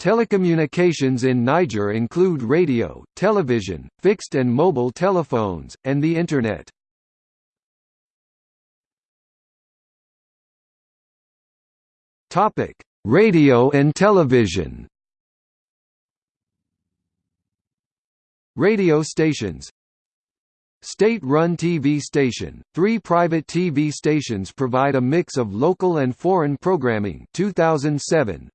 Telecommunications in Niger include radio, television, fixed and mobile telephones, and the Internet. Radio and television Radio stations State-run TV station, three private TV stations provide a mix of local and foreign programming 2007.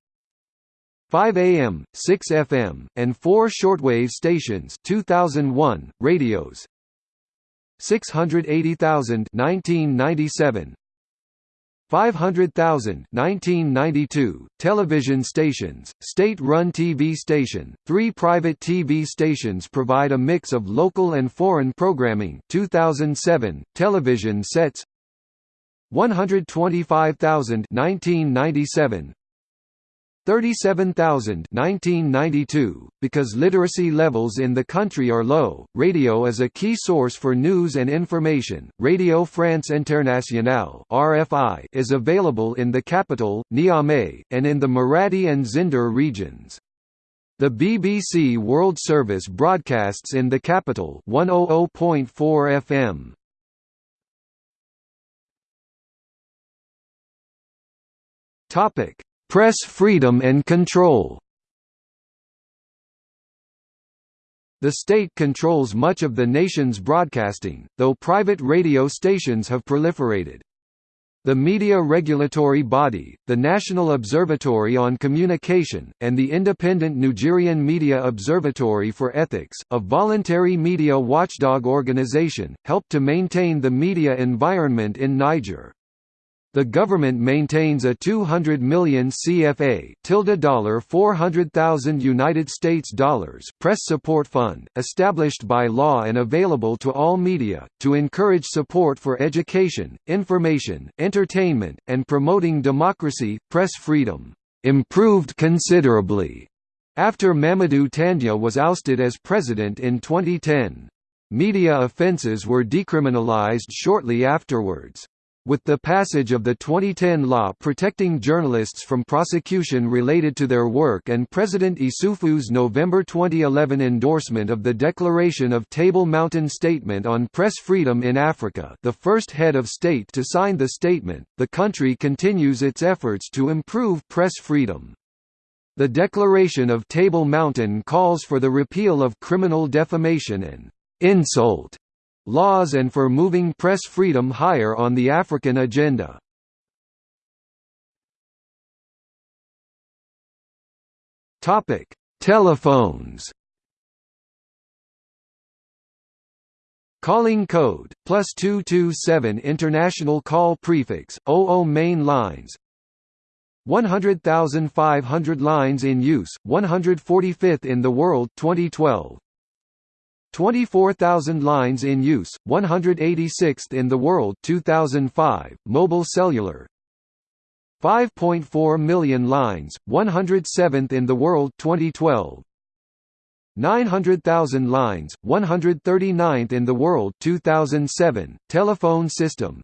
5 AM, 6 FM, and 4 shortwave stations 2001, radios. 680,000 1997 500,000 1992 television stations state-run TV station. Three private TV stations provide a mix of local and foreign programming. 2007 television sets. 125,000 1997 37,000 1992. Because literacy levels in the country are low, radio is a key source for news and information. Radio France Internationale (RFI) is available in the capital, Niamey, and in the Maradi and Zinder regions. The BBC World Service broadcasts in the capital 100.4 FM. Topic: Press freedom and control The state controls much of the nation's broadcasting, though private radio stations have proliferated. The media regulatory body, the National Observatory on Communication, and the independent Nigerian Media Observatory for Ethics, a voluntary media watchdog organization, help to maintain the media environment in Niger. The government maintains a 200 million CFA tilde dollar 400,000 United States dollars press support fund, established by law and available to all media, to encourage support for education, information, entertainment, and promoting democracy, press freedom. Improved considerably after Mamadou Tandja was ousted as president in 2010. Media offences were decriminalized shortly afterwards. With the passage of the 2010 law protecting journalists from prosecution related to their work and President Issoufou's November 2011 endorsement of the Declaration of Table Mountain Statement on Press Freedom in Africa the first head of state to sign the statement, the country continues its efforts to improve press freedom. The Declaration of Table Mountain calls for the repeal of criminal defamation and insult laws and for moving press freedom higher on the African agenda. Topic: Telephones. Calling code plus two two seven international call prefix 00 main lines 100,500 lines in use 145th in the world 2012 24,000 lines in use, 186th in the world 2005, mobile cellular. 5.4 million lines, 107th in the world 2012 900,000 lines, 139th in the world 2007, telephone system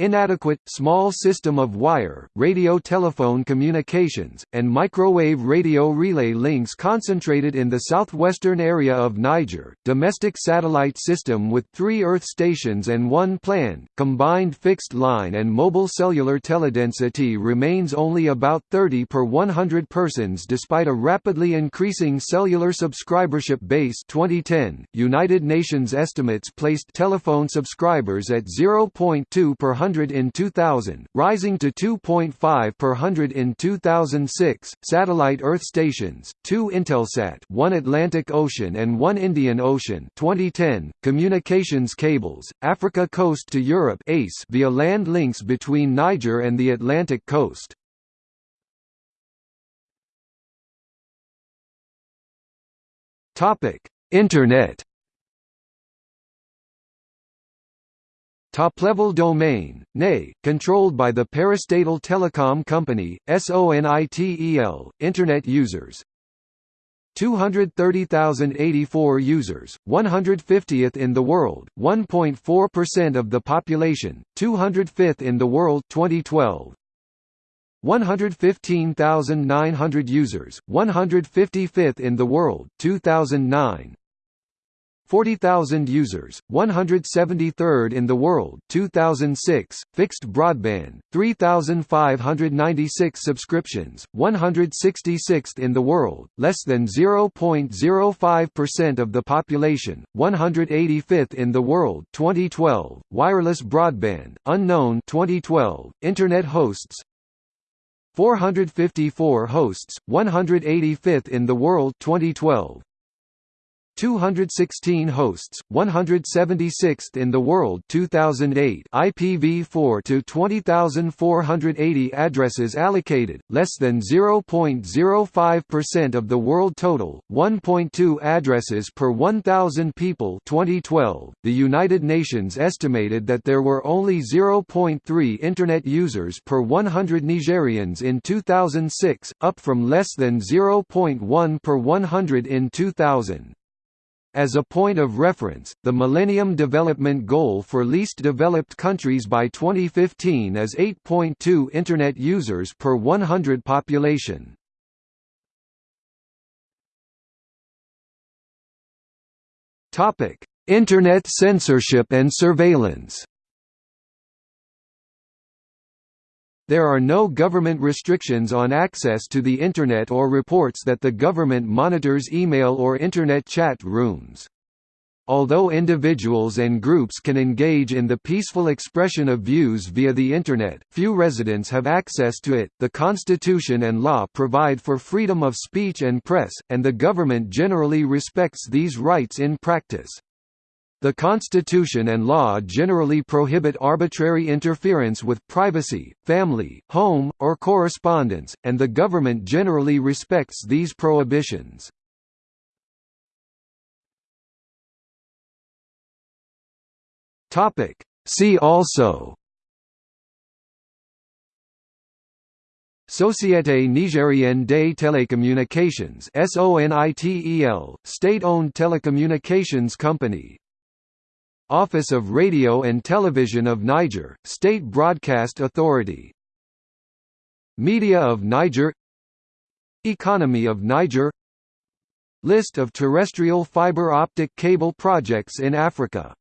inadequate, small system of wire, radio-telephone communications, and microwave radio relay links concentrated in the southwestern area of Niger, domestic satellite system with three Earth stations and one planned, combined fixed line and mobile cellular teledensity remains only about 30 per 100 persons despite a rapidly increasing cellular subscribership base. 2010, United Nations estimates placed telephone subscribers at 0.2 per 100 100 in 2000, rising to 2.5 per 100 in 2006. Satellite Earth stations, 2 Intelsat, 1 Atlantic Ocean and 1 Indian Ocean, 2010. Communications cables, Africa coast to Europe (ACE) via land links between Niger and the Atlantic coast. Topic: Internet Top-level domain, NE, controlled by the Parastatal Telecom Company, SONITEL, Internet users 230,084 users, 150th in the world, 1.4% of the population, 205th in the world 2012. 115,900 users, 155th in the world, 2009 40,000 users, 173rd in the world 2006, fixed broadband, 3,596 subscriptions, 166th in the world, less than 0.05% of the population, 185th in the world 2012, wireless broadband, unknown 2012, internet hosts 454 hosts, 185th in the world 2012, 216 hosts, 176th in the world 2008 IPv4 to 20480 addresses allocated, less than 0.05% of the world total, 1.2 addresses per 1000 people 2012. The United Nations estimated that there were only 0.3 internet users per 100 Nigerians in 2006, up from less than 0.1 per 100 in 2000. As a point of reference, the Millennium Development Goal for least developed countries by 2015 is 8.2 Internet users per 100 population. Internet censorship and surveillance There are no government restrictions on access to the Internet or reports that the government monitors email or Internet chat rooms. Although individuals and groups can engage in the peaceful expression of views via the Internet, few residents have access to it. The Constitution and law provide for freedom of speech and press, and the government generally respects these rights in practice. The Constitution and law generally prohibit arbitrary interference with privacy, family, home, or correspondence, and the government generally respects these prohibitions. See also Société Nigérienne des Télécommunications SONITEL, state-owned telecommunications company Office of Radio and Television of Niger, State Broadcast Authority. Media of Niger. Economy of Niger. List of terrestrial fiber optic cable projects in Africa